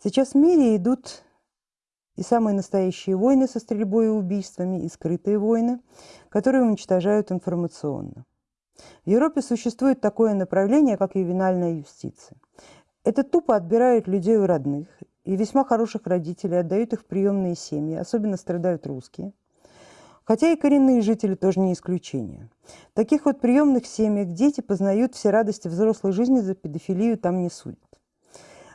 Сейчас в мире идут и самые настоящие войны со стрельбой и убийствами, и скрытые войны, которые уничтожают информационно. В Европе существует такое направление, как ювенальная юстиция. Это тупо отбирают людей у родных, и весьма хороших родителей отдают их в приемные семьи, особенно страдают русские. Хотя и коренные жители тоже не исключение. В таких вот приемных семьях дети познают все радости взрослой жизни, за педофилию там не судят.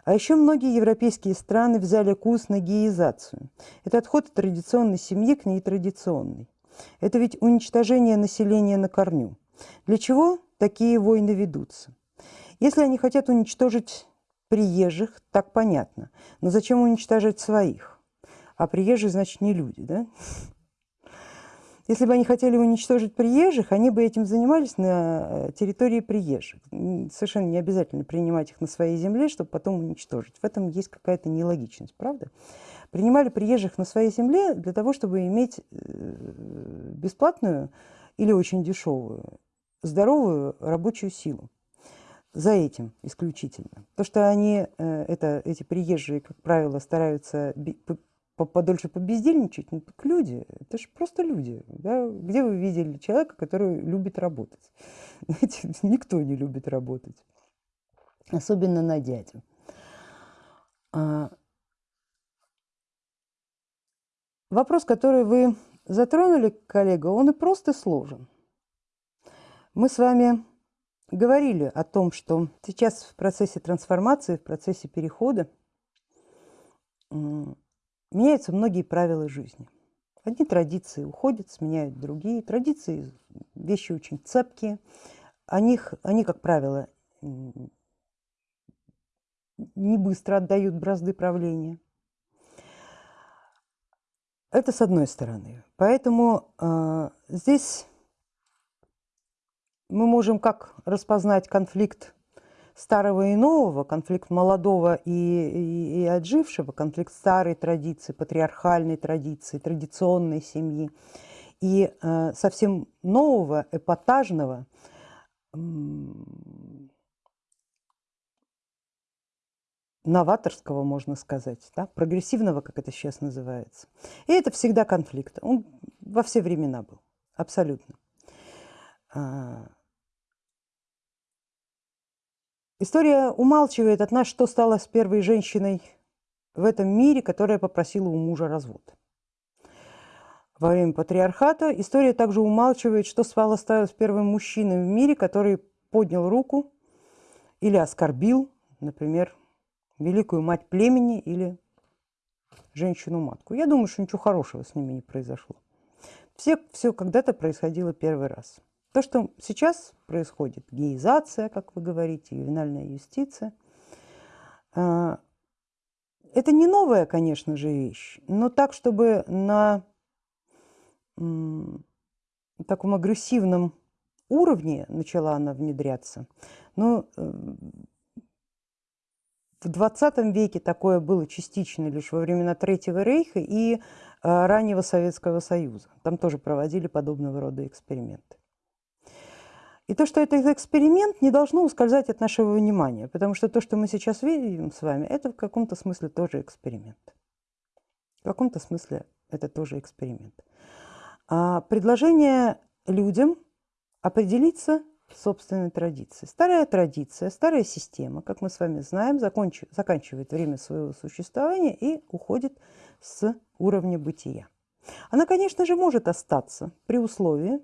А еще многие европейские страны взяли курс на геизацию. Это отход от традиционной семьи к нетрадиционной. Это ведь уничтожение населения на корню. Для чего такие войны ведутся? Если они хотят уничтожить приезжих, так понятно. Но зачем уничтожать своих? А приезжие, значит, не люди, да? Если бы они хотели уничтожить приезжих, они бы этим занимались на э, территории приезжих. Совершенно не обязательно принимать их на своей земле, чтобы потом уничтожить. В этом есть какая-то нелогичность, правда? Принимали приезжих на своей земле для того, чтобы иметь э, бесплатную или очень дешевую, здоровую рабочую силу. За этим исключительно. То, что они, э, это, эти приезжие, как правило, стараются подольше побездельничать, ну так люди, это же просто люди. Да? Где вы видели человека, который любит работать? Знаете, никто не любит работать, особенно на дядю. А... Вопрос, который вы затронули, коллега, он и просто сложен. Мы с вами говорили о том, что сейчас в процессе трансформации, в процессе перехода меняются многие правила жизни. Одни традиции уходят, сменяют другие. Традиции – вещи очень цепкие. О них, они, как правило, не быстро отдают бразды правления. Это с одной стороны. Поэтому э, здесь мы можем как распознать конфликт старого и нового, конфликт молодого и, и, и отжившего, конфликт старой традиции, патриархальной традиции, традиционной семьи и э, совсем нового, эпатажного, новаторского, можно сказать, да, прогрессивного, как это сейчас называется. И это всегда конфликт. Он во все времена был, абсолютно. А, История умалчивает от нас, что стало с первой женщиной в этом мире, которая попросила у мужа развод. Во время патриархата история также умалчивает, что стало с первым мужчиной в мире, который поднял руку или оскорбил, например, великую мать племени или женщину-матку. Я думаю, что ничего хорошего с ними не произошло. Все, все когда-то происходило первый раз. То, что сейчас происходит, геизация, как вы говорите, ювенальная юстиция, а, это не новая, конечно же, вещь, но так, чтобы на таком агрессивном уровне начала она внедряться. Но э, в 20 веке такое было частично лишь во времена Третьего рейха и а, раннего Советского Союза. Там тоже проводили подобного рода эксперименты. И то, что это эксперимент, не должно ускользать от нашего внимания, потому что то, что мы сейчас видим с вами, это в каком-то смысле тоже эксперимент. В каком-то смысле это тоже эксперимент. А предложение людям определиться собственной традицией. Старая традиция, старая система, как мы с вами знаем, заканчивает время своего существования и уходит с уровня бытия. Она, конечно же, может остаться при условии,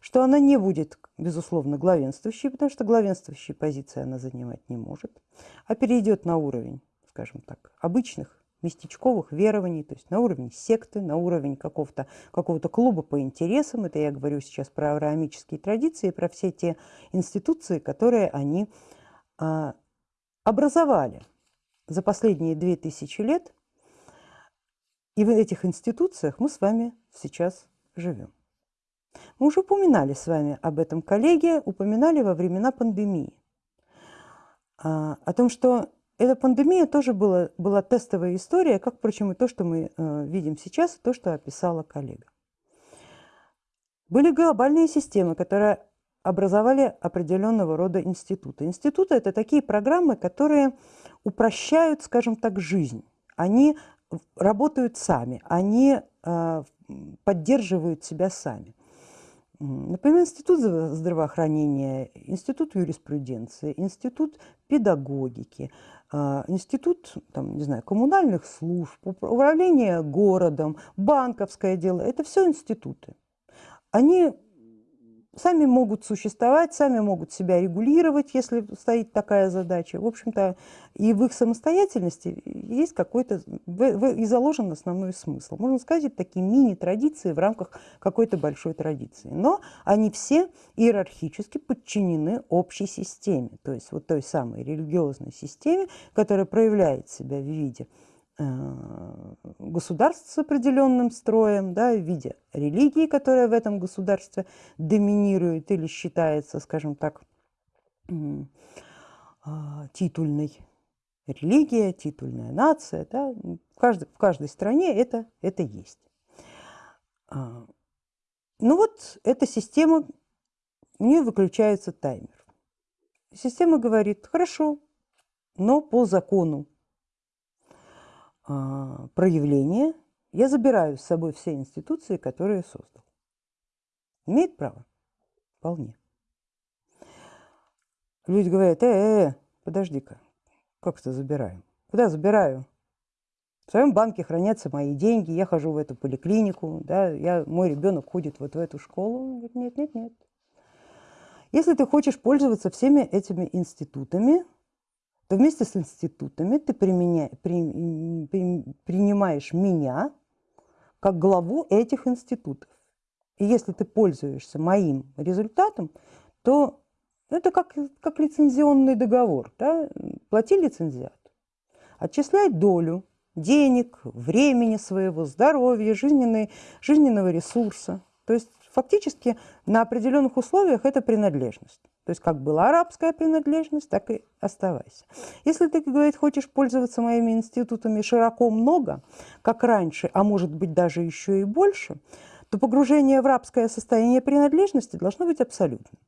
что она не будет, безусловно, главенствующей, потому что главенствующей позиции она занимать не может, а перейдет на уровень, скажем так, обычных местечковых верований, то есть на уровень секты, на уровень какого-то какого клуба по интересам. Это я говорю сейчас про авраамические традиции, про все те институции, которые они а, образовали за последние две тысячи лет. И в этих институциях мы с вами сейчас живем. Мы уже упоминали с вами об этом коллеге, упоминали во времена пандемии. А, о том, что эта пандемия тоже была, была тестовая история, как, впрочем, и то, что мы э, видим сейчас, то, что описала коллега. Были глобальные системы, которые образовали определенного рода институты. Институты – это такие программы, которые упрощают, скажем так, жизнь. Они работают сами, они э, поддерживают себя сами. Например, Институт здравоохранения, Институт юриспруденции, Институт педагогики, а, Институт там, не знаю, коммунальных служб, управление городом, банковское дело – это все институты. Они сами могут существовать, сами могут себя регулировать, если стоит такая задача. В общем-то, и в их самостоятельности есть какой-то, и заложен основной смысл. Можно сказать, такие мини-традиции в рамках какой-то большой традиции. Но они все иерархически подчинены общей системе, то есть вот той самой религиозной системе, которая проявляет себя в виде государств с определенным строем, да, в виде религии, которая в этом государстве доминирует или считается, скажем так, а, титульной. Религия, титульная нация, да, в, каждой, в каждой стране это, это есть. А, ну вот эта система, у нее выключается таймер. Система говорит, хорошо, но по закону проявление, я забираю с собой все институции, которые я создал. Имеет право? Вполне. Люди говорят, э, э, э подожди-ка, как это забираем? Куда забираю? В своем банке хранятся мои деньги, я хожу в эту поликлинику, да, я, мой ребенок ходит вот в эту школу. Он говорит, нет, нет, нет. Если ты хочешь пользоваться всеми этими институтами, то вместе с институтами ты применя... при... При... принимаешь меня как главу этих институтов. И если ты пользуешься моим результатом, то это как, как лицензионный договор. Да? Плати лицензиат, отчисляй долю денег, времени своего, здоровья, жизненной, жизненного ресурса. То есть фактически на определенных условиях это принадлежность. То есть как была арабская принадлежность, так и оставайся. Если ты, говорит, хочешь пользоваться моими институтами широко много, как раньше, а может быть даже еще и больше, то погружение в рабское состояние принадлежности должно быть абсолютным.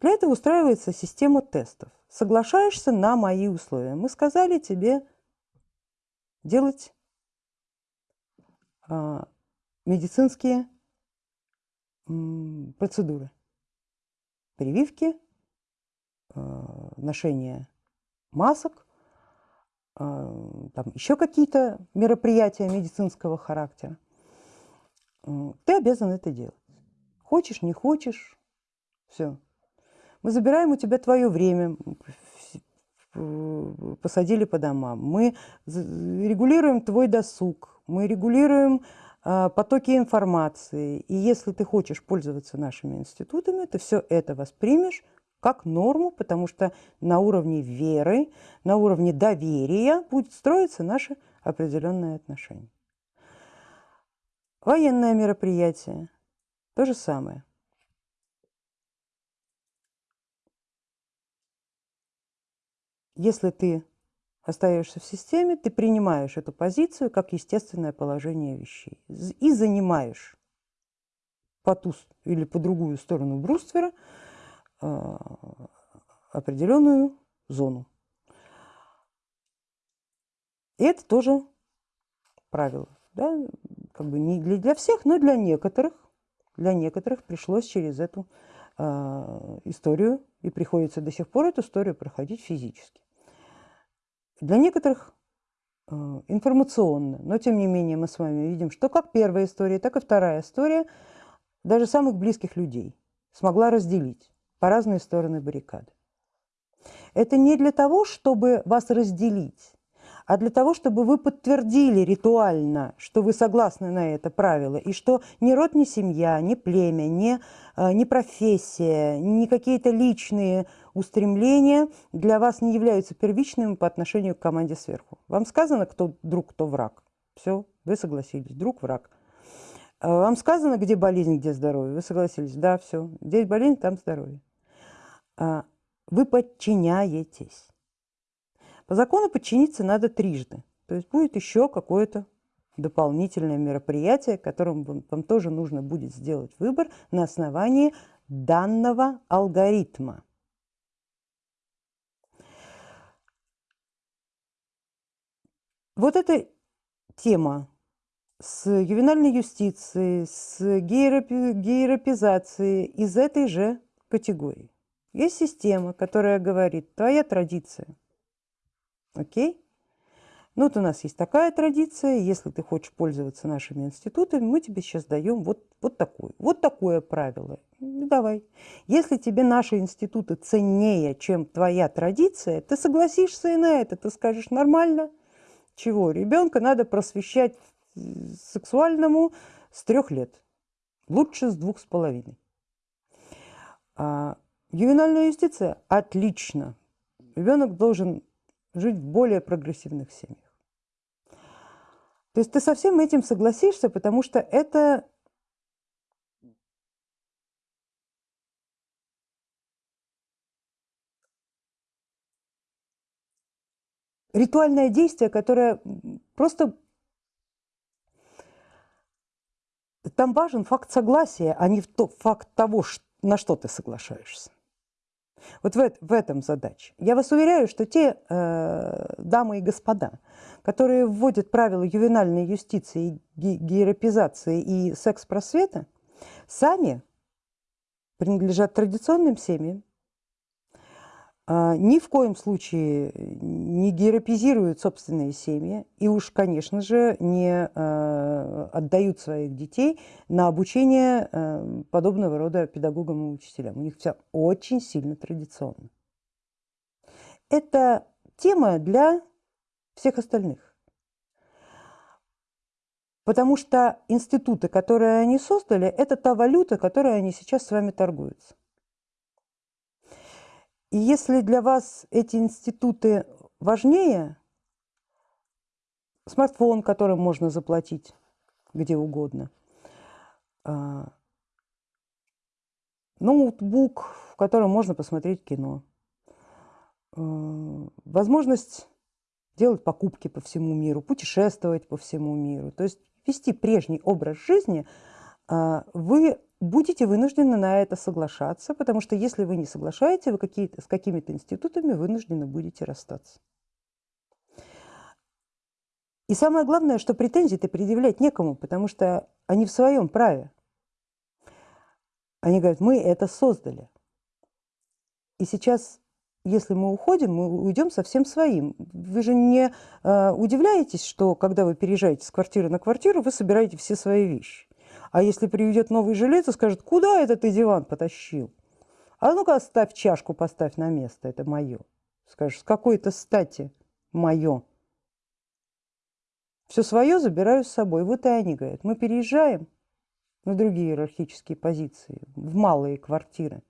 Для этого устраивается система тестов. Соглашаешься на мои условия. Мы сказали тебе делать а, медицинские процедуры прививки, э, ношение масок, э, там еще какие-то мероприятия медицинского характера. Ты обязан это делать. Хочешь, не хочешь, все. Мы забираем у тебя твое время, посадили по домам. Мы регулируем твой досуг, мы регулируем потоки информации. И если ты хочешь пользоваться нашими институтами, ты все это воспримешь как норму, потому что на уровне веры, на уровне доверия будет строиться наше определенное отношение. Военное мероприятие – то же самое. Если ты остаешься в системе, ты принимаешь эту позицию как естественное положение вещей и занимаешь по ту или по другую сторону бруствера э, определенную зону. И это тоже правило. Да? Как бы не для всех, но для некоторых. Для некоторых пришлось через эту э, историю, и приходится до сих пор эту историю проходить физически. Для некоторых э, информационно, но тем не менее мы с вами видим, что как первая история, так и вторая история даже самых близких людей смогла разделить по разные стороны баррикады. Это не для того, чтобы вас разделить, а для того, чтобы вы подтвердили ритуально, что вы согласны на это правило, и что ни род, ни семья, ни племя, ни, э, ни профессия, ни какие-то личные устремления для вас не являются первичными по отношению к команде сверху. Вам сказано, кто друг, кто враг. Все, вы согласились, друг, враг. А вам сказано, где болезнь, где здоровье. Вы согласились, да, все. Здесь болезнь, там здоровье. А вы подчиняетесь. По закону подчиниться надо трижды. То есть будет еще какое-то дополнительное мероприятие, которым вам, тоже нужно будет сделать выбор на основании данного алгоритма. вот эта тема с ювенальной юстицией, с гейропи, гейропизацией из этой же категории. Есть система, которая говорит, твоя традиция. Окей? Ну вот у нас есть такая традиция, если ты хочешь пользоваться нашими институтами, мы тебе сейчас даем вот, вот такое, вот такое правило. Ну, давай. Если тебе наши институты ценнее, чем твоя традиция, ты согласишься и на это, ты скажешь нормально. Чего? Ребенка надо просвещать сексуальному с трех лет, лучше с двух с половиной. А, ювенальная юстиция – отлично. Ребенок должен жить в более прогрессивных семьях. То есть ты со всем этим согласишься, потому что это ритуальное действие, которое просто... Там важен факт согласия, а не факт того, на что ты соглашаешься. Вот в, в этом задача. Я вас уверяю, что те э, дамы и господа, которые вводят правила ювенальной юстиции, гейропизации и секс-просвета, сами принадлежат традиционным семьям, ни в коем случае не геропизируют собственные семьи и уж, конечно же, не а, отдают своих детей на обучение а, подобного рода педагогам и учителям. У них все очень сильно традиционно. Это тема для всех остальных. Потому что институты, которые они создали, это та валюта, которой они сейчас с вами торгуются. И если для вас эти институты важнее, смартфон, которым можно заплатить где угодно, а, ноутбук, в котором можно посмотреть кино, а, возможность делать покупки по всему миру, путешествовать по всему миру, то есть вести прежний образ жизни, а, вы будете вынуждены на это соглашаться, потому что если вы не соглашаете, вы какие с какими-то институтами вынуждены будете расстаться. И самое главное, что претензии-то предъявлять некому, потому что они в своем праве. Они говорят, мы это создали. И сейчас, если мы уходим, мы уйдем совсем своим. Вы же не э, удивляетесь, что когда вы переезжаете с квартиры на квартиру, вы собираете все свои вещи. А если приведет новый жилец и скажет, куда это ты диван потащил? А ну-ка оставь чашку, поставь на место, это мое. Скажешь, с какой-то стати мое. Все свое забираю с собой. Вот и они говорят, мы переезжаем на другие иерархические позиции, в малые квартиры.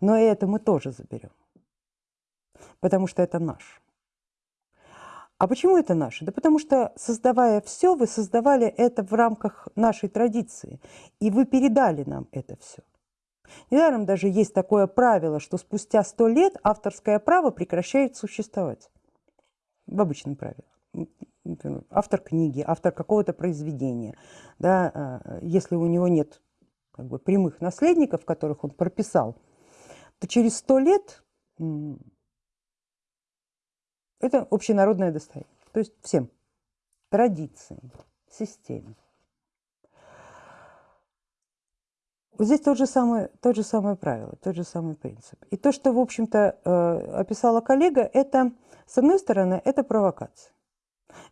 Но это мы тоже заберем, потому что это наш. А почему это наше? Да потому что, создавая все, вы создавали это в рамках нашей традиции, и вы передали нам это все. Недаром даже есть такое правило, что спустя сто лет авторское право прекращает существовать. В обычном правиле. Автор книги, автор какого-то произведения, да, а, если у него нет как бы, прямых наследников, которых он прописал, то через сто лет это общенародное достояние. То есть всем. Традициям, системе. Вот здесь тот же, самый, тот же самое правило, тот же самый принцип. И то, что, в общем-то, э, описала коллега, это, с одной стороны, это провокация.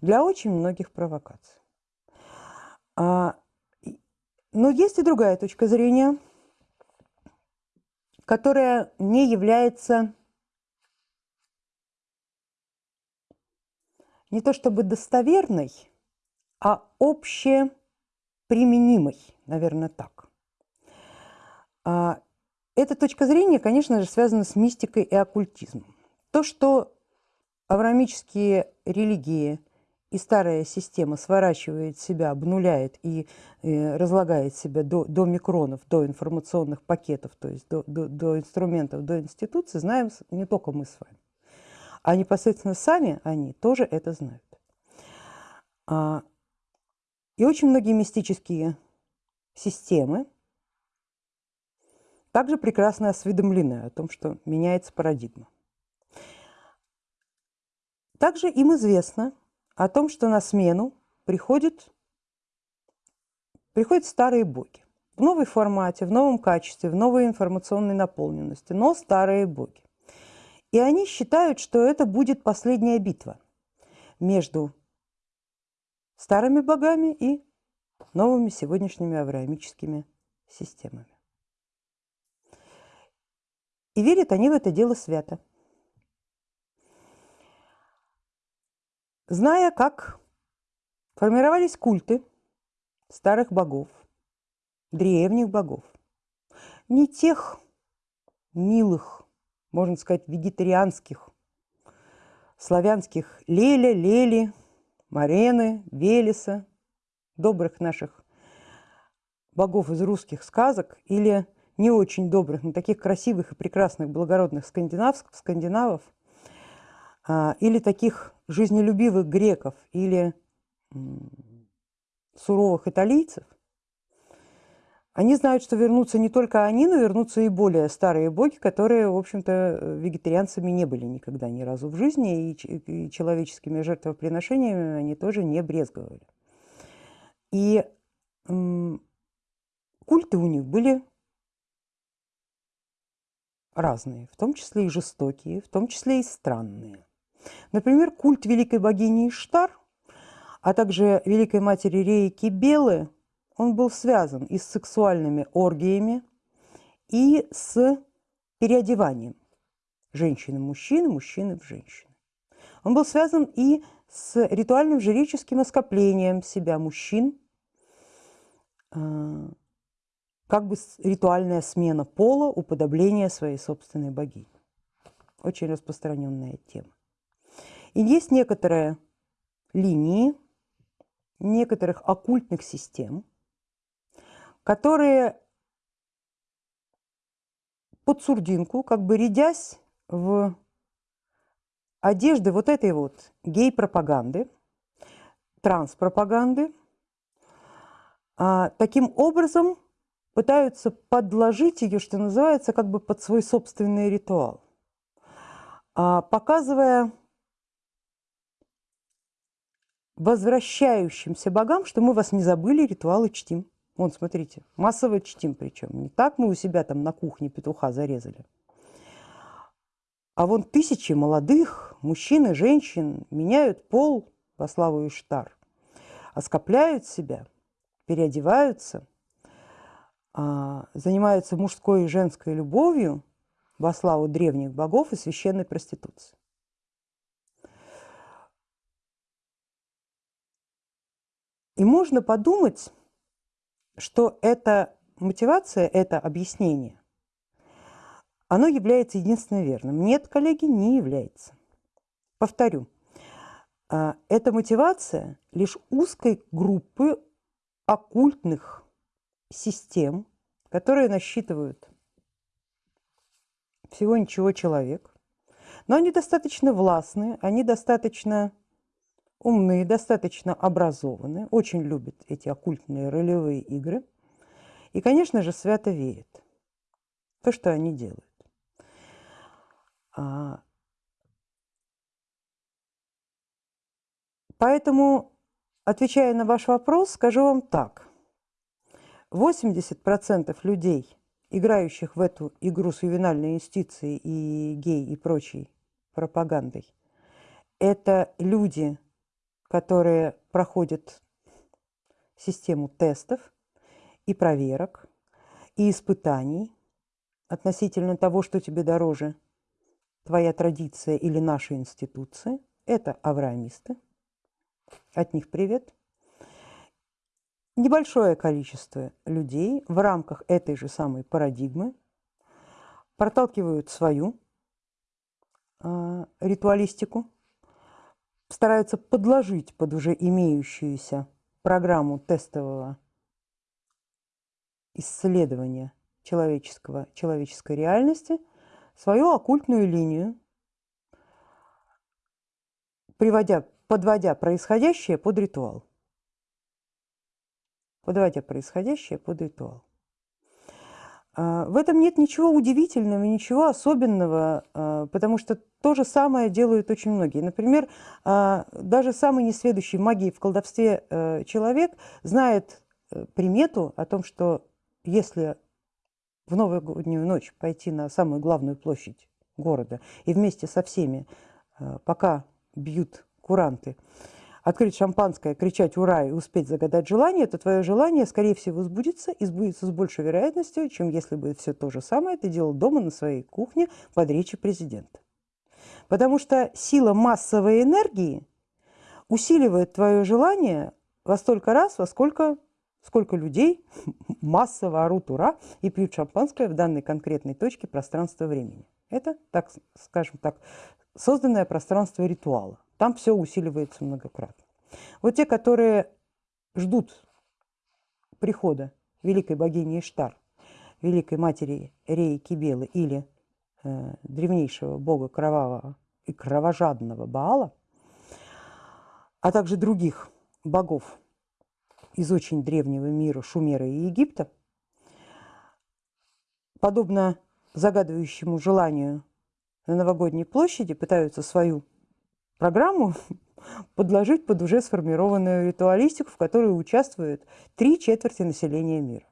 Для очень многих провокаций. А, но есть и другая точка зрения, которая не является не то чтобы достоверной, а общеприменимой, наверное, так. А, эта точка зрения, конечно же, связана с мистикой и оккультизмом. То, что авраамические религии и старая система сворачивает себя, обнуляет и э, разлагает себя до, до микронов, до информационных пакетов, то есть до, до, до инструментов, до институций, знаем не только мы с вами а непосредственно сами они тоже это знают. А, и очень многие мистические системы также прекрасно осведомлены о том, что меняется парадигма. Также им известно о том, что на смену приходят, приходят старые боги. В новой формате, в новом качестве, в новой информационной наполненности, но старые боги. И они считают, что это будет последняя битва между старыми богами и новыми сегодняшними авраамическими системами. И верят они в это дело свято. Зная, как формировались культы старых богов, древних богов, не тех милых, можно сказать, вегетарианских, славянских Леля, Лели, Марены, Велеса, добрых наших богов из русских сказок или не очень добрых, но таких красивых и прекрасных, благородных скандинав, скандинавов, а, или таких жизнелюбивых греков, или суровых италийцев, они знают, что вернутся не только они, но вернутся и более старые боги, которые, в общем-то, вегетарианцами не были никогда ни разу в жизни, и, человеческими жертвоприношениями они тоже не брезговали. И культы у них были разные, в том числе и жестокие, в том числе и странные. Например, культ великой богини Иштар, а также великой матери Рейки Белы, он был связан и с сексуальными оргиями, и с переодеванием женщины в мужчины, мужчины в женщины. Он был связан и с ритуальным жреческим оскоплением себя мужчин, а, как бы ритуальная смена пола, уподобление своей собственной богини. Очень распространенная тема. И есть некоторые линии некоторых оккультных систем, которые под сурдинку, как бы рядясь в одежды вот этой вот гей-пропаганды, транс-пропаганды, а, таким образом пытаются подложить ее, что называется, как бы под свой собственный ритуал, а, показывая возвращающимся богам, что мы вас не забыли, ритуалы чтим. Вон, смотрите, массово чтим причем. Не так мы у себя там на кухне петуха зарезали. А вон тысячи молодых мужчин и женщин меняют пол во славу Иштар, оскопляют себя, переодеваются, а, занимаются мужской и женской любовью во славу древних богов и священной проституции. И можно подумать, что эта мотивация, это объяснение, оно является единственно верным. Нет, коллеги, не является. Повторю, а, эта мотивация лишь узкой группы оккультных систем, которые насчитывают всего ничего человек, но они достаточно властные, они достаточно умные, достаточно образованные, очень любят эти оккультные ролевые игры. И, конечно же, свято верят в то, что они делают. А, поэтому, отвечая на ваш вопрос, скажу вам так. 80% людей, играющих в эту игру с ювенальной юстицией и гей и прочей пропагандой, это люди, которые проходят систему тестов и проверок, и испытаний относительно того, что тебе дороже, твоя традиция или наша институция. Это авраамисты. От них привет. Небольшое количество людей в рамках этой же самой парадигмы проталкивают свою э, ритуалистику, стараются подложить под уже имеющуюся программу тестового исследования человеческого, человеческой реальности свою оккультную линию, приводя, подводя происходящее под ритуал. Подводя происходящее под ритуал. А, в этом нет ничего удивительного, ничего особенного, а, потому что то же самое делают очень многие. Например, а, даже самый несведущий магии в колдовстве э, человек знает э, примету о том, что если в новогоднюю ночь пойти на самую главную площадь города и вместе со всеми, э, пока бьют куранты, открыть шампанское, кричать «Ура!» и успеть загадать желание, то твое желание, скорее всего, сбудется и сбудется с большей вероятностью, чем если бы все то же самое ты делал дома на своей кухне под речи президента. Потому что сила массовой энергии усиливает твое желание во столько раз, во сколько, сколько людей массово орут «Ура!» и пьют шампанское в данной конкретной точке пространства-времени. Это, так скажем так, созданное пространство ритуала. Там все усиливается многократно. Вот те, которые ждут прихода великой богини Иштар, великой матери Реи Кибелы или э, древнейшего бога кровавого и кровожадного Баала, а также других богов из очень древнего мира Шумера и Египта, подобно загадывающему желанию на новогодней площади, пытаются свою программу подложить под уже сформированную ритуалистику, в которой участвуют три четверти населения мира.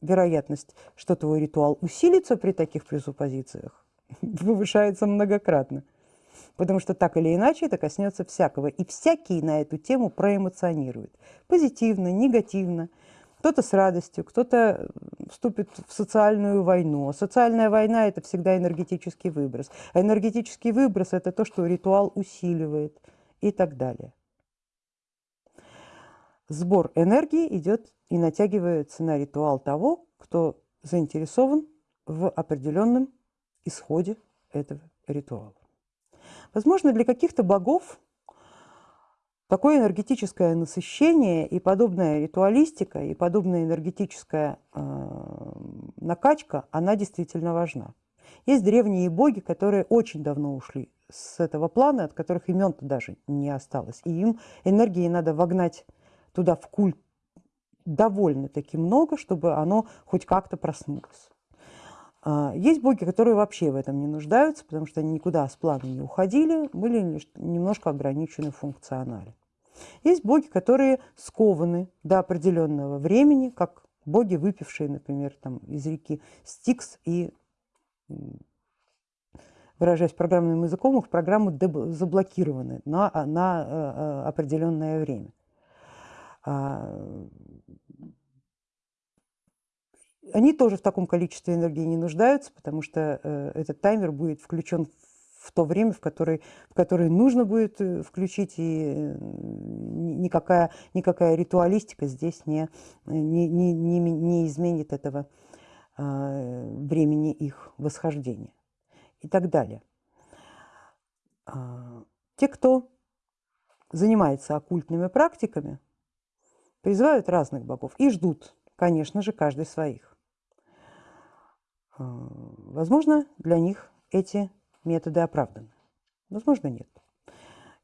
Вероятность, что твой ритуал усилится при таких презуппозициях, повышается многократно. Потому что так или иначе это коснется всякого. И всякий на эту тему проэмоционирует. Позитивно, негативно – кто-то с радостью, кто-то вступит в социальную войну. Социальная война – это всегда энергетический выброс. А энергетический выброс – это то, что ритуал усиливает и так далее. Сбор энергии идет и натягивается на ритуал того, кто заинтересован в определенном исходе этого ритуала. Возможно, для каких-то богов Такое энергетическое насыщение и подобная ритуалистика, и подобная энергетическая э, накачка, она действительно важна. Есть древние боги, которые очень давно ушли с этого плана, от которых имен-то даже не осталось. И им энергии надо вогнать туда в культ довольно-таки много, чтобы оно хоть как-то проснулось. А, есть боги, которые вообще в этом не нуждаются, потому что они никуда с плана не уходили, были лишь немножко ограничены функционально. Есть боги, которые скованы до определенного времени, как боги, выпившие, например, там, из реки Стикс и, выражаясь программным языком, их программы заблокированы на, на э, э, определенное время. А, они тоже в таком количестве энергии не нуждаются, потому что э, этот таймер будет включен в то время, в которое, в которое нужно будет э, включить, и никакая, никакая ритуалистика здесь не, не, не, не, не изменит этого э, времени их восхождения и так далее. А, те, кто занимается оккультными практиками, призывают разных богов и ждут, конечно же, каждый своих. А, возможно, для них эти методы оправданы? Возможно, нет.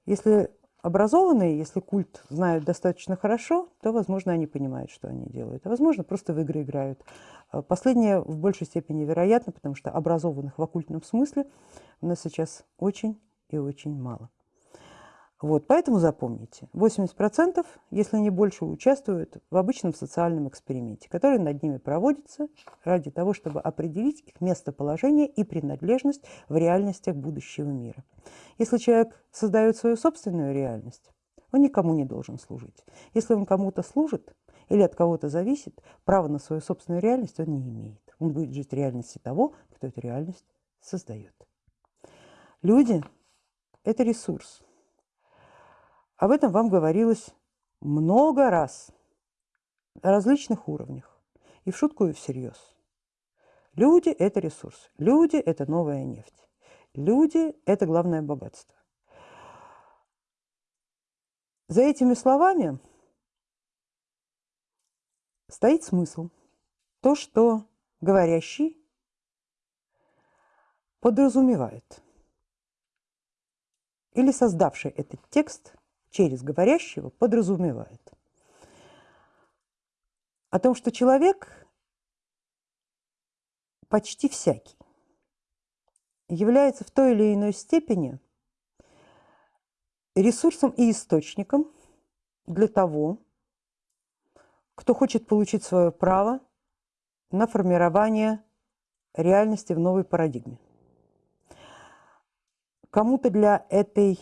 Если образованные, если культ знают достаточно хорошо, то, возможно, они понимают, что они делают. А, возможно, просто в игры играют. А, последнее в большей степени вероятно, потому что образованных в оккультном смысле у нас сейчас очень и очень мало. Вот, поэтому запомните, 80%, если не больше, участвуют в обычном социальном эксперименте, который над ними проводится ради того, чтобы определить их местоположение и принадлежность в реальностях будущего мира. Если человек создает свою собственную реальность, он никому не должен служить. Если он кому-то служит или от кого-то зависит, права на свою собственную реальность он не имеет. Он будет жить в реальности того, кто эту реальность создает. Люди – это ресурс. Об этом вам говорилось много раз на различных уровнях, и в шутку, и всерьез. Люди – это ресурс, люди – это новая нефть, люди – это главное богатство. За этими словами стоит смысл. То, что говорящий подразумевает. Или создавший этот текст через говорящего подразумевает. О том, что человек почти всякий является в той или иной степени ресурсом и источником для того, кто хочет получить свое право на формирование реальности в новой парадигме. Кому-то для этой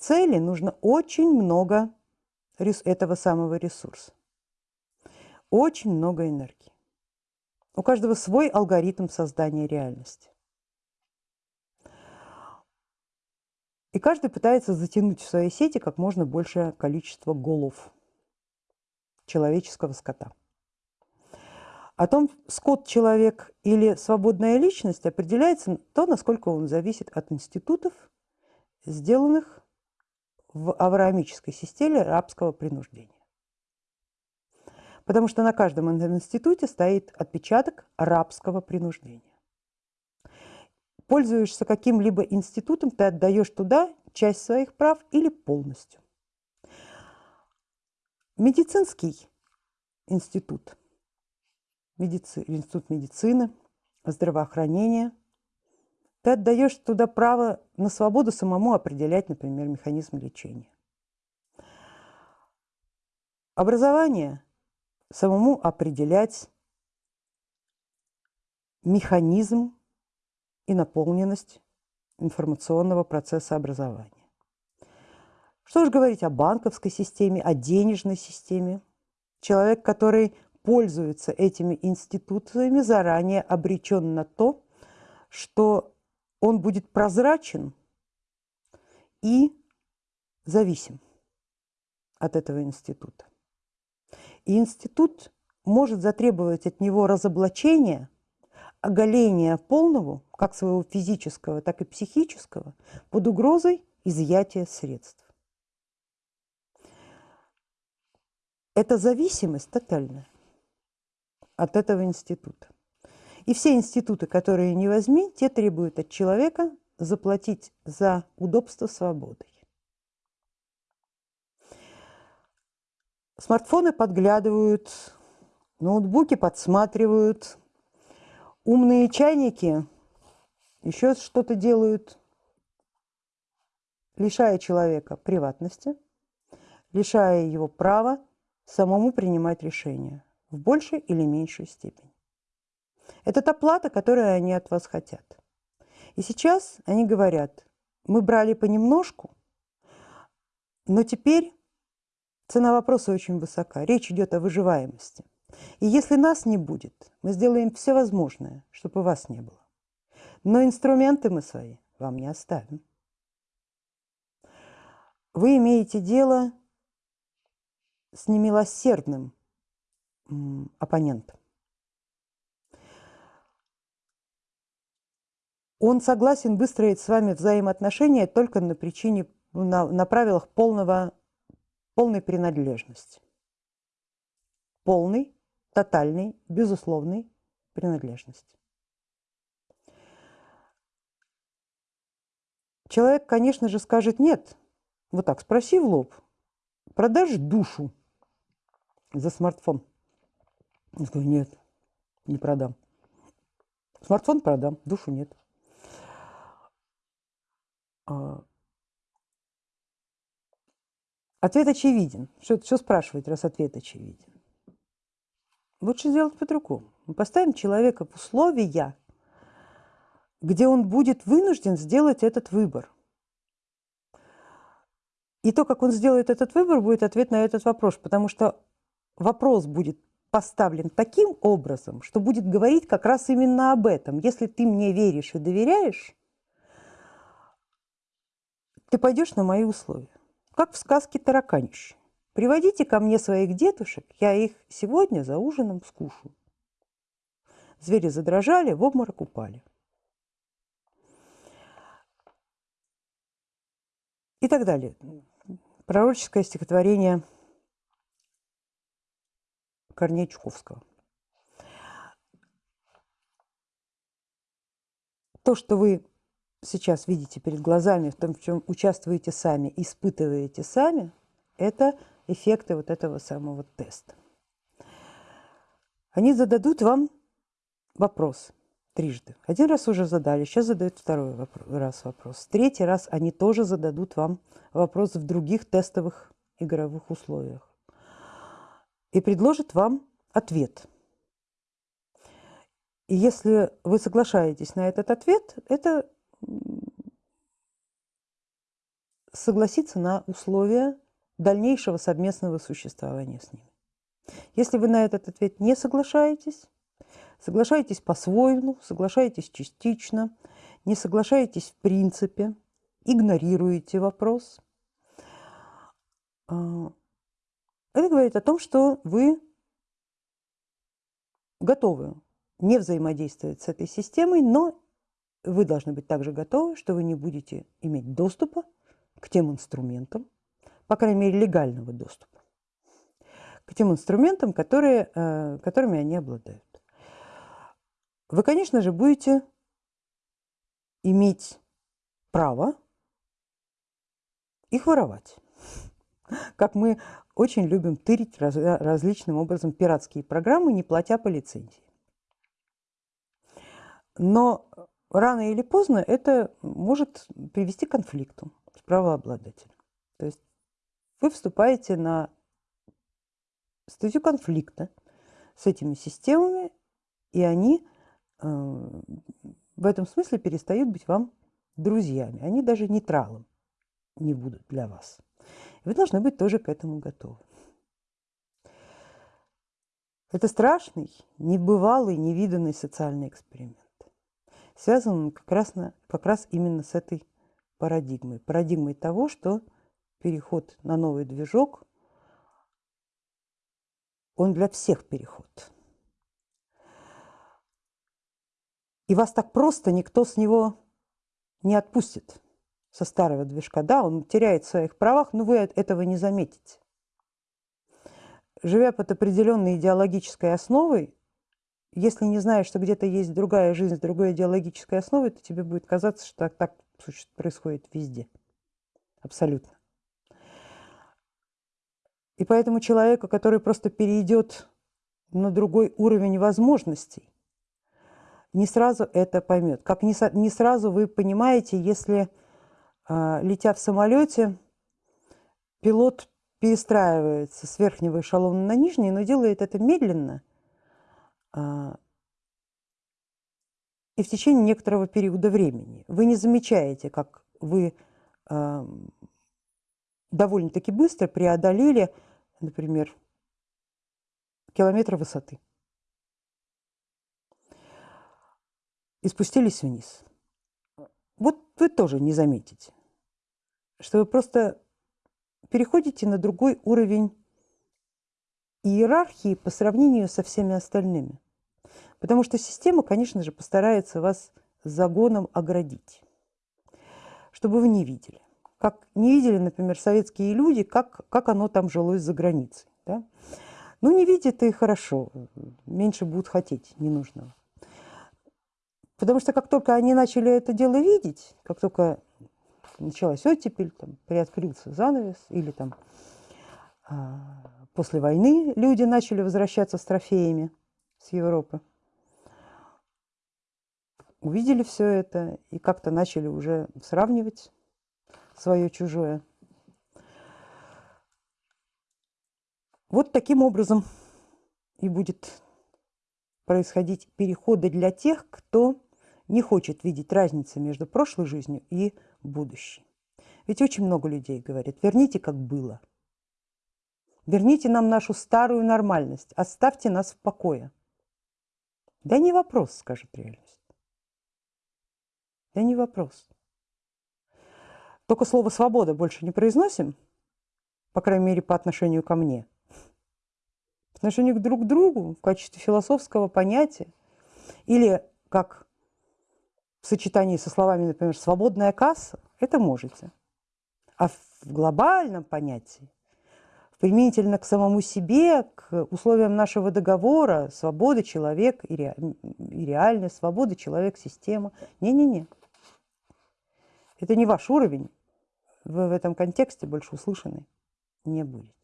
цели нужно очень много этого самого ресурса, очень много энергии. У каждого свой алгоритм создания реальности. И каждый пытается затянуть в свои сети как можно большее количество голов человеческого скота. О том, скот человек или свободная личность, определяется то, насколько он зависит от институтов, сделанных в авраамической системе рабского принуждения. Потому что на каждом институте стоит отпечаток рабского принуждения пользуешься каким-либо институтом, ты отдаешь туда часть своих прав или полностью. Медицинский институт, медици, институт медицины, здравоохранения, ты отдаешь туда право на свободу самому определять, например, механизм лечения. Образование самому определять механизм и наполненность информационного процесса образования. Что же говорить о банковской системе, о денежной системе? Человек, который пользуется этими институциями, заранее обречен на то, что он будет прозрачен и зависим от этого института. И институт может затребовать от него разоблачения – оголения полного, как своего физического, так и психического, под угрозой изъятия средств. Это зависимость тотальная от этого института. И все институты, которые не возьми, те требуют от человека заплатить за удобство свободой. Смартфоны подглядывают, ноутбуки подсматривают, Умные чайники еще что-то делают, лишая человека приватности, лишая его права самому принимать решения в большей или меньшей степени. Это та плата, которую они от вас хотят. И сейчас они говорят, мы брали понемножку, но теперь цена вопроса очень высока. Речь идет о выживаемости. И если нас не будет, мы сделаем все возможное, чтобы вас не было. Но инструменты мы свои вам не оставим. Вы имеете дело с немилосердным оппонентом. Он согласен выстроить с вами взаимоотношения только на причине, на, на правилах полного, полной принадлежности. Полный тотальной, безусловной принадлежности. Человек, конечно же, скажет «нет». Вот так, спроси в лоб. Продашь душу за смартфон? Я скажу «нет, не продам». Смартфон продам, душу нет. А, ответ очевиден. Что, что спрашивать, раз ответ очевиден? Лучше сделать по-другому. Мы поставим человека в условия, где он будет вынужден сделать этот выбор. И то, как он сделает этот выбор, будет ответ на этот вопрос, потому что вопрос будет поставлен таким образом, что будет говорить как раз именно об этом. Если ты мне веришь и доверяешь, ты пойдешь на мои условия. Как в сказке «Тараканище». Приводите ко мне своих дедушек, я их сегодня за ужином скушу. Звери задрожали, в обморок упали. И так далее. Пророческое стихотворение Корнея Чуковского. То, что вы сейчас видите перед глазами, в том, в чем участвуете сами, испытываете сами, это эффекты вот этого самого теста. Они зададут вам вопрос. трижды. Один раз уже задали, сейчас задают второй раз вопрос. Третий раз они тоже зададут вам вопрос в других тестовых игровых условиях и предложат вам ответ. И если вы соглашаетесь на этот ответ, это согласиться на условия дальнейшего совместного существования с ними. Если вы на этот ответ не соглашаетесь, соглашаетесь по-своему, соглашаетесь частично, не соглашаетесь в принципе, игнорируете вопрос, а, это говорит о том, что вы готовы не взаимодействовать с этой системой, но вы должны быть также готовы, что вы не будете иметь доступа к тем инструментам, по крайней мере, легального доступа, к тем инструментам, которые, э, которыми они обладают. Вы, конечно же, будете иметь право их воровать. Как мы очень любим тырить раз, различным образом пиратские программы, не платя по лицензии. Но рано или поздно это может привести к конфликту с правообладателем. То есть вы вступаете на статью конфликта с этими системами, и они э, в этом смысле перестают быть вам друзьями. Они даже нейтралом не будут для вас. Вы должны быть тоже к этому готовы. Это страшный, небывалый, невиданный социальный эксперимент. Связан он как раз, на, как раз именно с этой парадигмой. Парадигмой того, что переход на новый движок, он для всех переход. И вас так просто никто с него не отпустит со старого движка. Да, он теряет в своих правах, но вы этого не заметите. Живя под определенной идеологической основой, если не знаешь, что где-то есть другая жизнь с другой идеологической основой, то тебе будет казаться, что так, так происходит везде. Абсолютно. И поэтому человека, который просто перейдет на другой уровень возможностей, не сразу это поймет. Как не, не сразу вы понимаете, если а, летя в самолете, пилот перестраивается с верхнего эшелона на нижний, но делает это медленно и в течение некоторого периода времени. Вы не замечаете, как вы а, довольно-таки быстро преодолели, например, километр высоты и спустились вниз. Вот вы тоже не заметите что вы просто переходите на другой уровень иерархии по сравнению со всеми остальными. Потому что система, конечно же, постарается вас загоном оградить, чтобы вы не видели. Как не видели, например, советские люди, как, как оно там жилось за границей. Да? Ну, не видят и хорошо, меньше будут хотеть ненужного. Потому что как только они начали это дело видеть, как только началась оттепель, там, приоткрылся занавес, или там после войны люди начали возвращаться с трофеями с Европы. Увидели все это и как-то начали уже сравнивать свое чужое. Вот таким образом и будет происходить переходы для тех, кто не хочет видеть разницы между прошлой жизнью и будущей. Ведь очень много людей говорят, верните, как было. Верните нам нашу старую нормальность, оставьте нас в покое. Да не вопрос, скажет реальность. Да не вопрос. Только слово «свобода» больше не произносим, по крайней мере, по отношению ко мне. По отношению друг к другу в качестве философского понятия. Или, как в сочетании со словами, например, «свободная касса», это можете. А в глобальном понятии, применительно к самому себе, к условиям нашего договора, свобода человек и, ре... и реальность, свобода человек, система. Не-не-не. Это не ваш уровень. Вы в этом контексте больше услышаны не будете.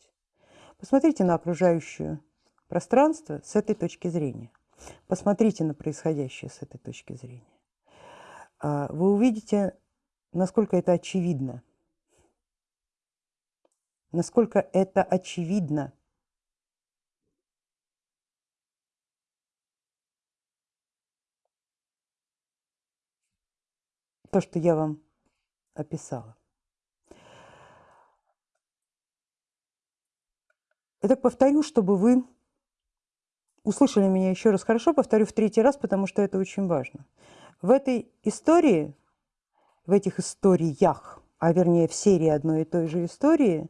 Посмотрите на окружающее пространство с этой точки зрения. Посмотрите на происходящее с этой точки зрения. А, вы увидите, насколько это очевидно. Насколько это очевидно. То, что я вам описала. Итак, повторю, чтобы вы услышали меня еще раз хорошо, повторю в третий раз, потому что это очень важно. В этой истории, в этих историях, а вернее в серии одной и той же истории,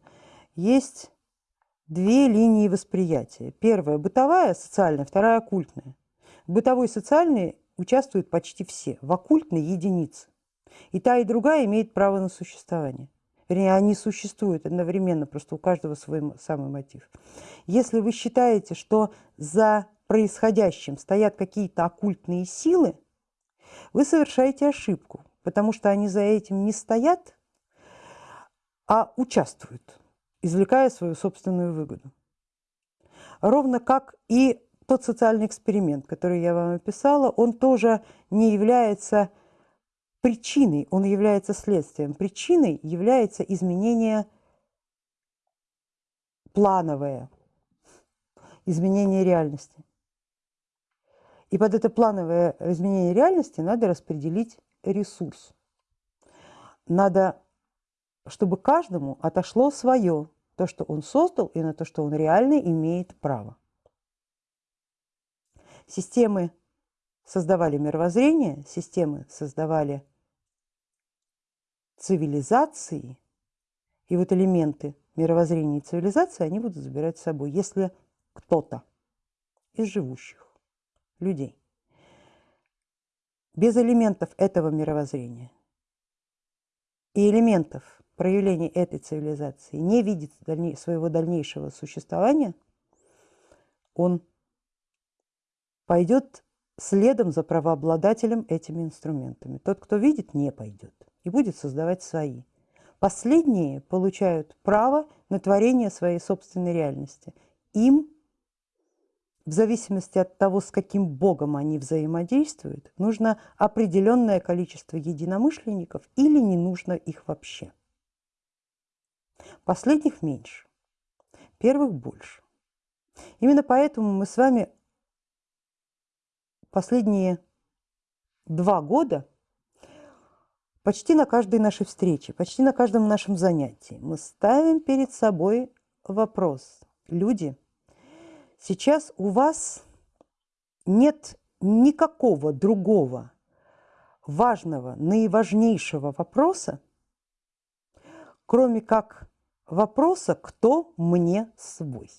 есть две линии восприятия. Первая – бытовая, социальная, вторая – оккультная. В бытовой социальной участвуют почти все, в оккультной – единицы. И та, и другая имеет право на существование. Вернее, они существуют одновременно, просто у каждого свой самый мотив. Если вы считаете, что за происходящим стоят какие-то оккультные силы, вы совершаете ошибку, потому что они за этим не стоят, а участвуют, извлекая свою собственную выгоду. Ровно как и тот социальный эксперимент, который я вам описала, он тоже не является причиной, он является следствием. Причиной является изменение плановое, изменение реальности. И под это плановое изменение реальности надо распределить ресурс. Надо, чтобы каждому отошло свое, то, что он создал, и на то, что он реально имеет право. Системы создавали мировоззрение, системы создавали цивилизации, и вот элементы мировоззрения и цивилизации они будут забирать с собой, если кто-то из живущих людей без элементов этого мировоззрения и элементов проявления этой цивилизации не видит своего дальнейшего существования, он пойдет следом за правообладателем этими инструментами. Тот, кто видит, не пойдет и будет создавать свои. Последние получают право на творение своей собственной реальности. Им, в зависимости от того, с каким богом они взаимодействуют, нужно определенное количество единомышленников или не нужно их вообще. Последних меньше, первых больше. Именно поэтому мы с вами последние два года – Почти на каждой нашей встрече, почти на каждом нашем занятии мы ставим перед собой вопрос. Люди, сейчас у вас нет никакого другого важного, наиважнейшего вопроса, кроме как вопроса «Кто мне свой?».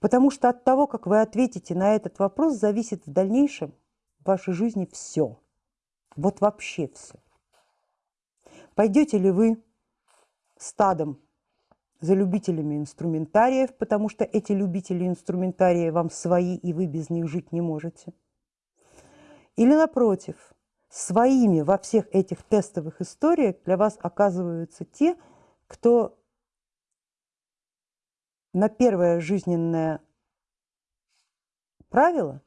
Потому что от того, как вы ответите на этот вопрос, зависит в дальнейшем в вашей жизни все – вот вообще все. Пойдете ли вы стадом за любителями инструментариев, потому что эти любители инструментария вам свои, и вы без них жить не можете? Или напротив, своими во всех этих тестовых историях для вас оказываются те, кто на первое жизненное правило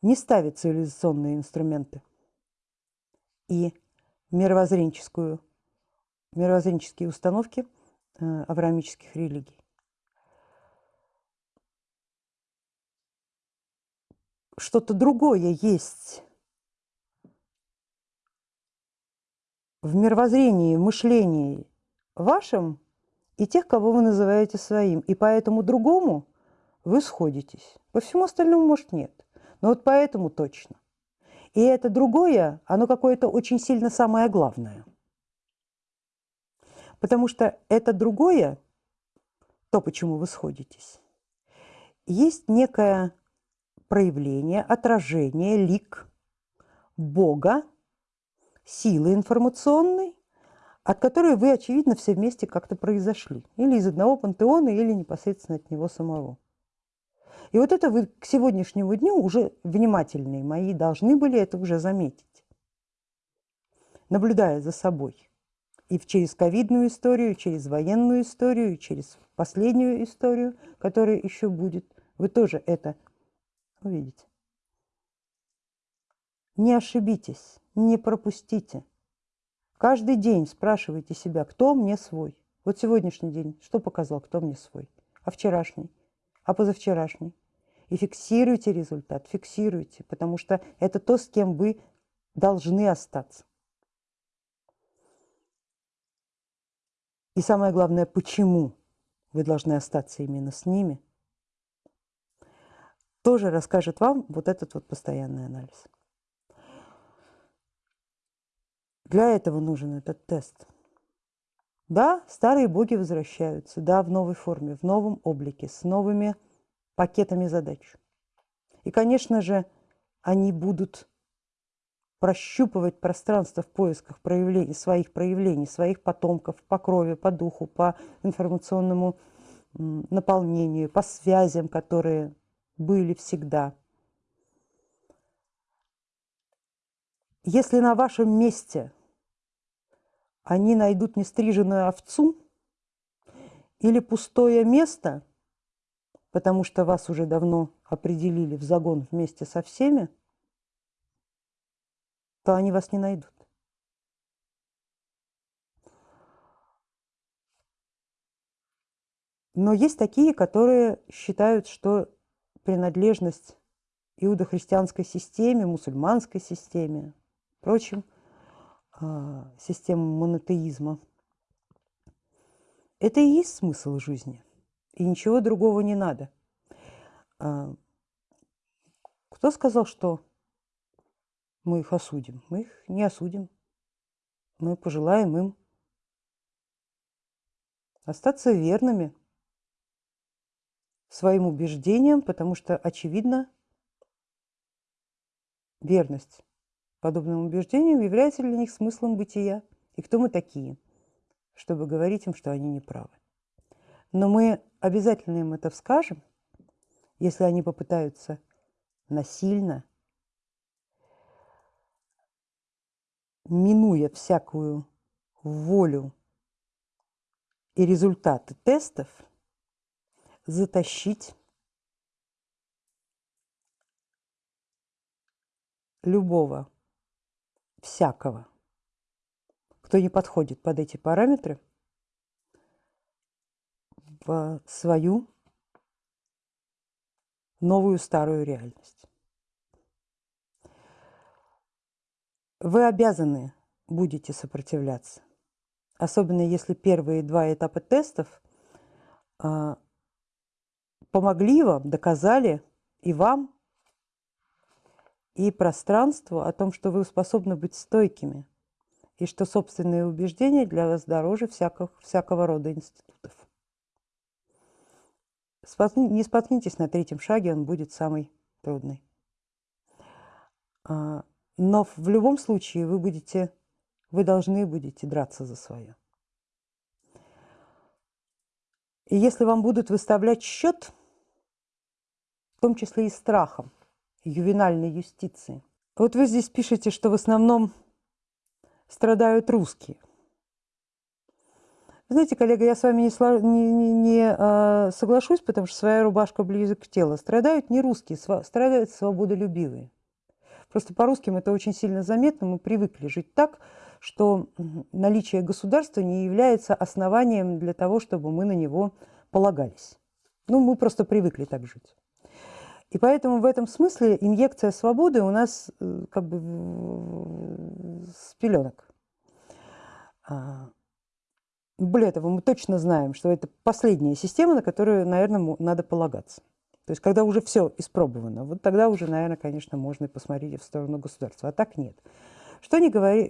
не ставит цивилизационные инструменты – и мировоззренческую, мировоззренческие установки э, авраамических религий. Что-то другое есть в мировоззрении, мышлении вашем и тех, кого вы называете своим. И по этому другому вы сходитесь. По всему остальному, может, нет. Но вот поэтому точно. И это другое, оно какое-то очень сильно самое главное. Потому что это другое, то, почему вы сходитесь, есть некое проявление, отражение, лик Бога, силы информационной, от которой вы, очевидно, все вместе как-то произошли. Или из одного пантеона, или непосредственно от него самого. И вот это вы к сегодняшнему дню уже внимательные мои должны были это уже заметить, наблюдая за собой. И через ковидную историю, через военную историю, через последнюю историю, которая еще будет, вы тоже это Увидите. Не ошибитесь, не пропустите. Каждый день спрашивайте себя, кто мне свой. Вот сегодняшний день, что показал, кто мне свой? А вчерашний? А позавчерашний? И фиксируйте результат, фиксируйте, потому что это то, с кем вы должны остаться. И самое главное, почему вы должны остаться именно с ними, тоже расскажет вам вот этот вот постоянный анализ. Для этого нужен этот тест. Да, старые боги возвращаются, да, в новой форме, в новом облике, с новыми пакетами задач. И, конечно же, они будут прощупывать пространство в поисках проявлений, своих проявлений, своих потомков по крови, по духу, по информационному наполнению, по связям, которые были всегда. Если на вашем месте они найдут нестриженную овцу или пустое место, потому что вас уже давно определили в загон вместе со всеми, то они вас не найдут. Но есть такие, которые считают, что принадлежность иудохристианской системе, мусульманской системе, впрочем, систему монотеизма. Это и есть смысл жизни, и ничего другого не надо. А, кто сказал, что мы их осудим. Мы их не осудим. Мы пожелаем им остаться верными своим убеждениям, потому что, очевидно, верность подобным убеждениям является для них смыслом бытия. И кто мы такие, чтобы говорить им, что они не правы. Но мы обязательно им это скажем, если они попытаются насильно минуя всякую волю и результаты тестов, затащить любого, всякого, кто не подходит под эти параметры, в свою новую старую реальность. Вы обязаны будете сопротивляться. Особенно если первые два этапа тестов э, помогли вам, доказали и вам, и пространству о том, что вы способны быть стойкими, и что собственные убеждения для вас дороже всякого, всякого рода институтов. Не споткнитесь на третьем шаге, он будет самый трудный. А, но в любом случае вы будете, вы должны будете драться за свое. И если вам будут выставлять счет, в том числе и страхом, ювенальной юстиции, вот вы здесь пишете, что в основном страдают русские. Знаете, коллега, я с вами не, не, не, не э, соглашусь, потому что своя рубашка близок к телу. Страдают не русские, страдают свободолюбивые. Просто по-русским это очень сильно заметно. Мы привыкли жить так, что наличие государства не является основанием для того, чтобы мы на него полагались. Ну, мы просто привыкли так жить. И поэтому в этом смысле инъекция свободы у нас э, как бы с пеленок. А, более того, мы точно знаем, что это последняя система, на которую, наверное, надо полагаться. То есть, когда уже все испробовано, вот тогда уже, наверное, конечно, можно посмотреть в сторону государства, а так нет. Что не, говори,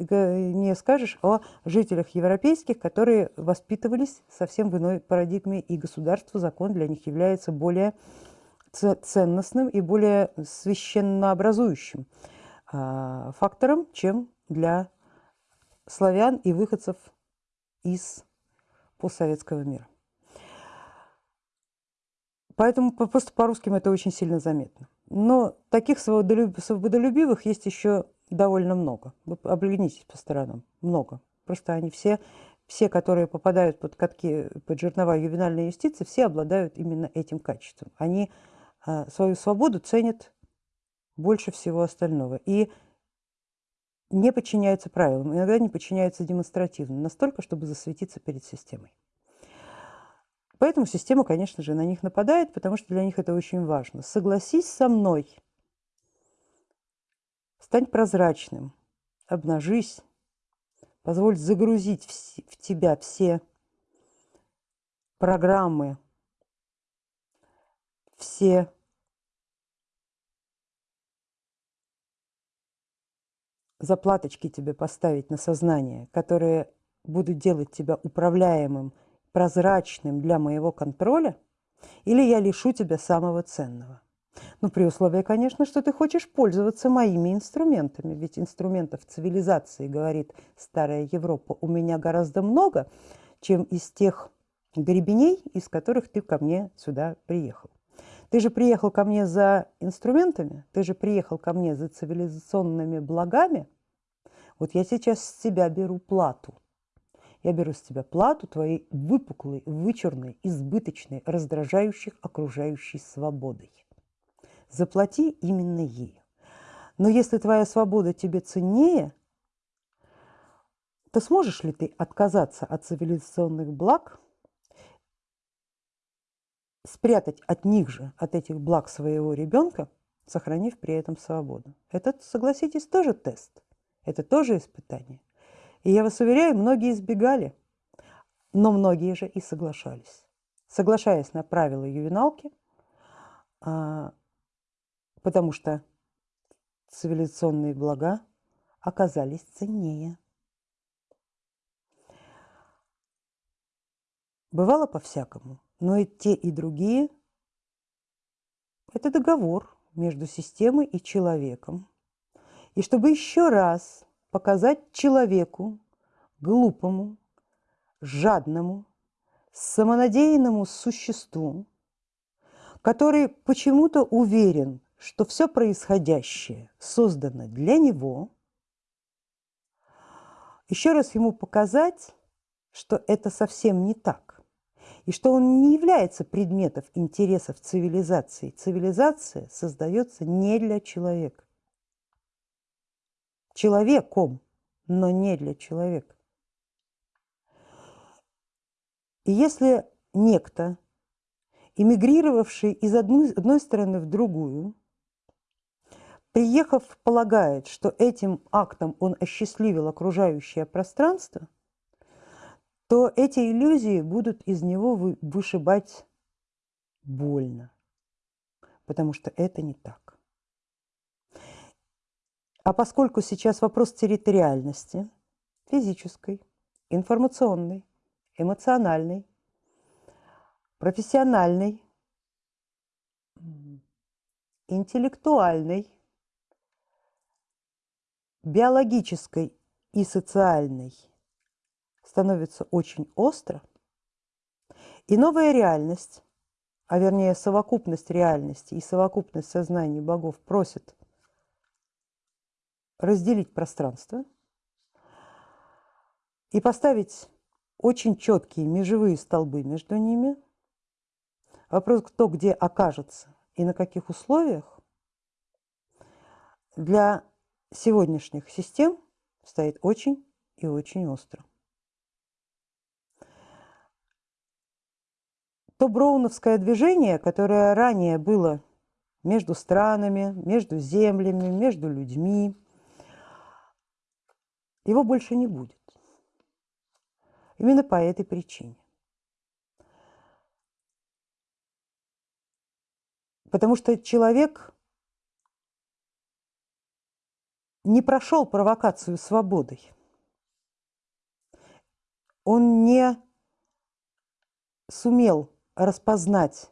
не скажешь о жителях европейских, которые воспитывались совсем в иной парадигме, и государство, закон для них является более ценностным и более священнообразующим а, фактором, чем для славян и выходцев из постсоветского мира. Поэтому просто по-русским это очень сильно заметно. Но таких свободолюбивых есть еще довольно много. Вы оглянитесь по сторонам. Много. Просто они все, все, которые попадают под катки, под жернова ювенальной юстиции, все обладают именно этим качеством. Они свою свободу ценят больше всего остального. И не подчиняются правилам, иногда не подчиняются демонстративно, настолько, чтобы засветиться перед системой. Поэтому система, конечно же, на них нападает, потому что для них это очень важно. Согласись со мной, стань прозрачным, обнажись, позволь загрузить в тебя все программы, все заплаточки тебе поставить на сознание, которые будут делать тебя управляемым, прозрачным для моего контроля, или я лишу тебя самого ценного. Ну, при условии, конечно, что ты хочешь пользоваться моими инструментами, ведь инструментов цивилизации, говорит старая Европа, у меня гораздо много, чем из тех гребеней, из которых ты ко мне сюда приехал. Ты же приехал ко мне за инструментами, ты же приехал ко мне за цивилизационными благами. Вот я сейчас с тебя беру плату. Я беру с тебя плату твоей выпуклой, вычурной, избыточной, раздражающей окружающей свободой. Заплати именно ею. Но если твоя свобода тебе ценнее, то сможешь ли ты отказаться от цивилизационных благ – спрятать от них же, от этих благ своего ребенка, сохранив при этом свободу. Это, согласитесь, тоже тест. Это тоже испытание. И я вас уверяю, многие избегали, но многие же и соглашались. Соглашаясь на правила ювеналки, а, потому что цивилизационные блага оказались ценнее. Бывало по-всякому. Но и те, и другие – это договор между системой и человеком. И чтобы еще раз показать человеку, глупому, жадному, самонадеянному существу, который почему-то уверен, что все происходящее создано для него, еще раз ему показать, что это совсем не так и что он не является предметом интересов цивилизации. Цивилизация создается не для человека. Человеком, но не для человека. И если некто, эмигрировавший из одной, одной стороны в другую, приехав, полагает, что этим актом он осчастливил окружающее пространство, то эти иллюзии будут из него вышибать больно, потому что это не так. А поскольку сейчас вопрос территориальности, физической, информационной, эмоциональной, профессиональной, интеллектуальной, биологической и социальной – становится очень остро, и новая реальность, а вернее совокупность реальности и совокупность сознаний богов просит разделить пространство и поставить очень четкие межевые столбы между ними. Вопрос, кто где окажется и на каких условиях, для сегодняшних систем стоит очень и очень остро. То броуновское движение, которое ранее было между странами, между землями, между людьми, его больше не будет. Именно по этой причине. Потому что человек не прошел провокацию свободой. Он не сумел распознать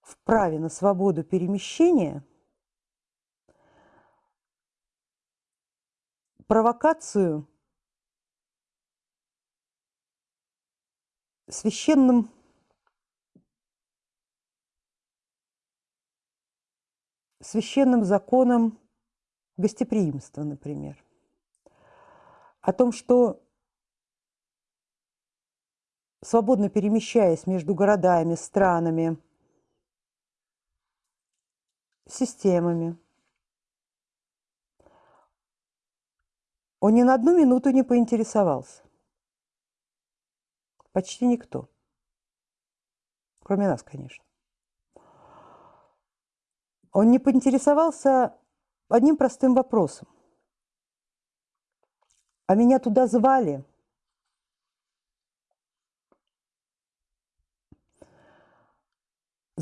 в праве на свободу перемещения провокацию священным священным законом гостеприимства, например, о том, что свободно перемещаясь между городами, странами, системами. Он ни на одну минуту не поинтересовался. Почти никто. Кроме нас, конечно. Он не поинтересовался одним простым вопросом. А меня туда звали.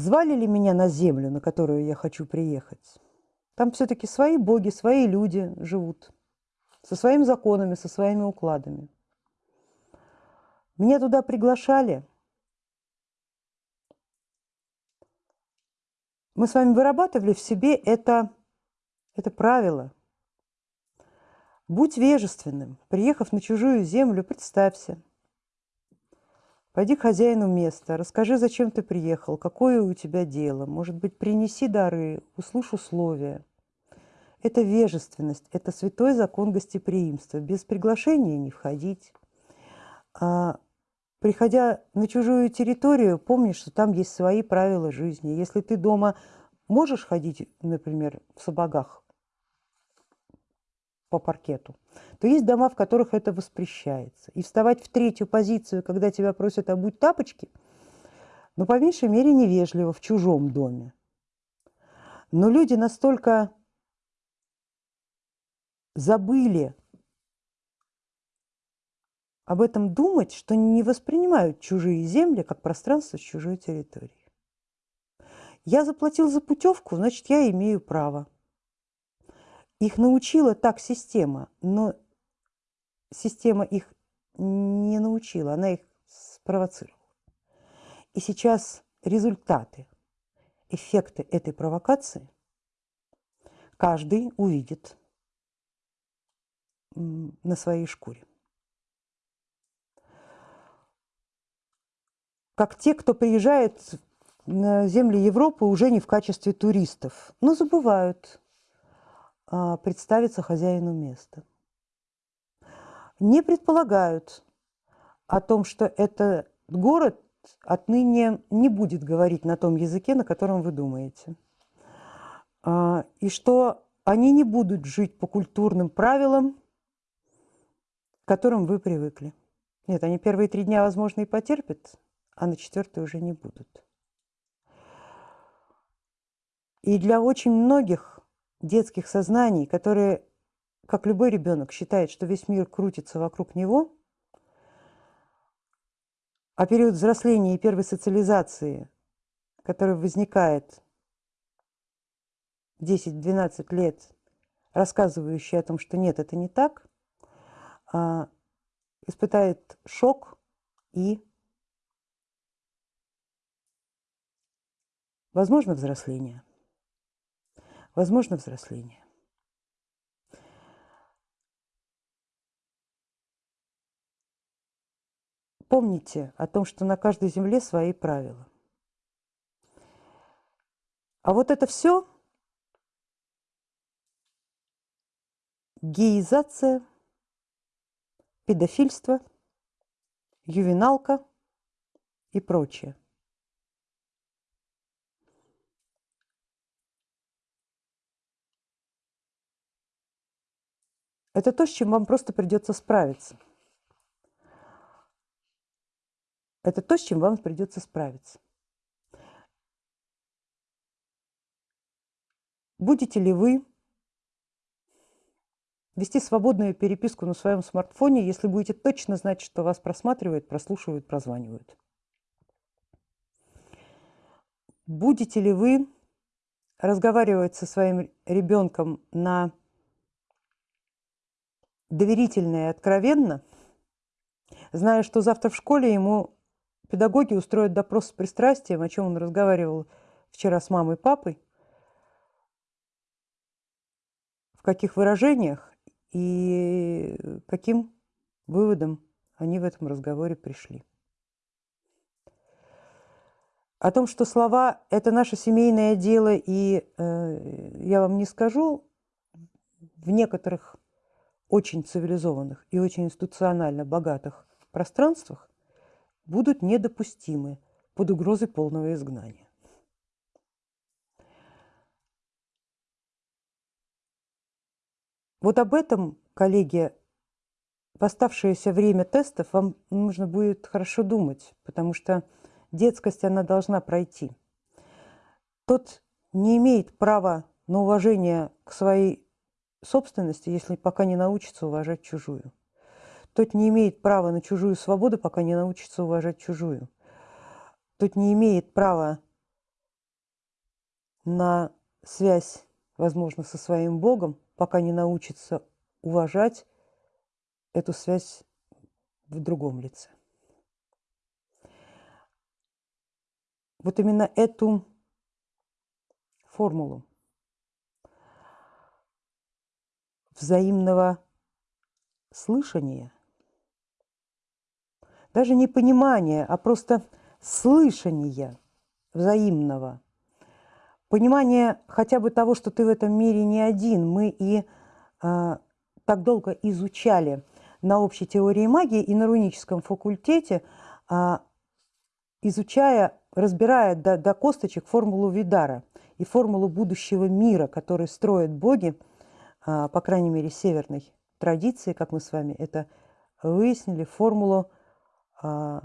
Звали ли меня на землю, на которую я хочу приехать? Там все-таки свои боги, свои люди живут, со своими законами, со своими укладами. Меня туда приглашали. Мы с вами вырабатывали в себе это, это правило. Будь вежественным, приехав на чужую землю, представься – Пойди к хозяину места, расскажи, зачем ты приехал, какое у тебя дело. Может быть, принеси дары, услышь условия. Это вежественность, это святой закон гостеприимства. Без приглашения не входить. А, приходя на чужую территорию, помни, что там есть свои правила жизни. Если ты дома можешь ходить, например, в сапогах по паркету, то есть дома, в которых это воспрещается. И вставать в третью позицию, когда тебя просят обуть тапочки, ну, по меньшей мере, невежливо в чужом доме. Но люди настолько забыли об этом думать, что не воспринимают чужие земли как пространство с чужой территории. Я заплатил за путевку, значит, я имею право. Их научила так система, но система их не научила, она их спровоцировала. И сейчас результаты, эффекты этой провокации каждый увидит на своей шкуре. Как те, кто приезжает на земли Европы уже не в качестве туристов, но забывают представиться хозяину места не предполагают о том, что этот город отныне не будет говорить на том языке, на котором вы думаете. А, и что они не будут жить по культурным правилам, к которым вы привыкли. Нет, они первые три дня, возможно, и потерпят, а на четвертый уже не будут. И для очень многих детских сознаний, которые как любой ребенок считает, что весь мир крутится вокруг него, а период взросления и первой социализации, который возникает 10-12 лет, рассказывающий о том, что нет, это не так, а, испытает шок и, возможно, взросление. Возможно, взросление. Помните о том, что на каждой земле свои правила. А вот это все геизация, педофильство, ювеналка и прочее. Это то, с чем вам просто придется справиться – Это то, с чем вам придется справиться. Будете ли вы вести свободную переписку на своем смартфоне, если будете точно знать, что вас просматривают, прослушивают, прозванивают? Будете ли вы разговаривать со своим ребенком на доверительно и откровенно, зная, что завтра в школе ему Педагоги устроят допрос с пристрастием, о чем он разговаривал вчера с мамой и папой, в каких выражениях и каким выводом они в этом разговоре пришли. О том, что слова – это наше семейное дело, и э, я вам не скажу, в некоторых очень цивилизованных и очень институционально богатых пространствах будут недопустимы под угрозой полного изгнания. Вот об этом, коллеги, в оставшееся время тестов вам нужно будет хорошо думать, потому что детскость, она должна пройти. Тот не имеет права на уважение к своей собственности, если пока не научится уважать чужую. Тот не имеет права на чужую свободу, пока не научится уважать чужую. Тот не имеет права на связь, возможно, со своим Богом, пока не научится уважать эту связь в другом лице. Вот именно эту формулу взаимного слышания, даже не понимания, а просто слышания взаимного, понимание хотя бы того, что ты в этом мире не один. Мы и э, так долго изучали на общей теории магии и на руническом факультете, э, изучая, разбирая до, до косточек формулу Видара и формулу будущего мира, который строят боги, по крайней мере, северной традиции, как мы с вами это выяснили, формулу, э,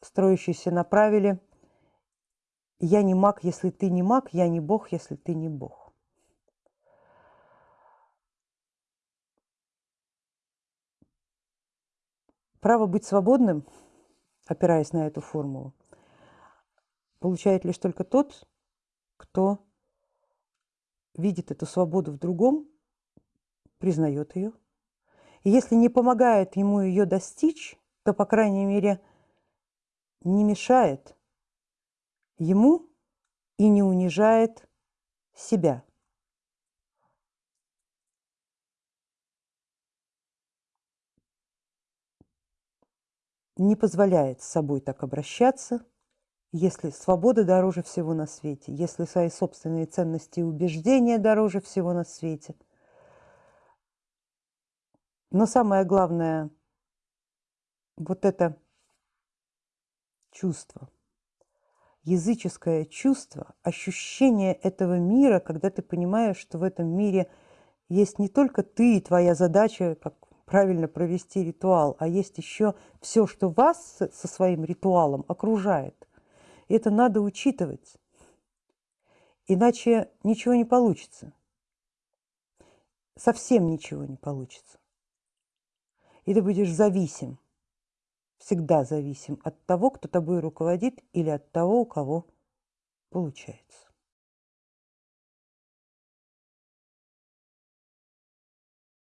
строящуюся направили – я не маг, если ты не маг, я не бог, если ты не бог. Право быть свободным, опираясь на эту формулу, получает лишь только тот, кто видит эту свободу в другом, признает ее. И если не помогает ему ее достичь, то, по крайней мере, не мешает ему и не унижает себя. Не позволяет с собой так обращаться, если свобода дороже всего на свете, если свои собственные ценности и убеждения дороже всего на свете. Но самое главное, вот это чувство – языческое чувство, ощущение этого мира, когда ты понимаешь, что в этом мире есть не только ты и твоя задача, как правильно провести ритуал, а есть еще все, что вас со своим ритуалом окружает. И это надо учитывать. Иначе ничего не получится. Совсем ничего не получится. И ты будешь зависим всегда зависим от того, кто тобой руководит, или от того, у кого получается.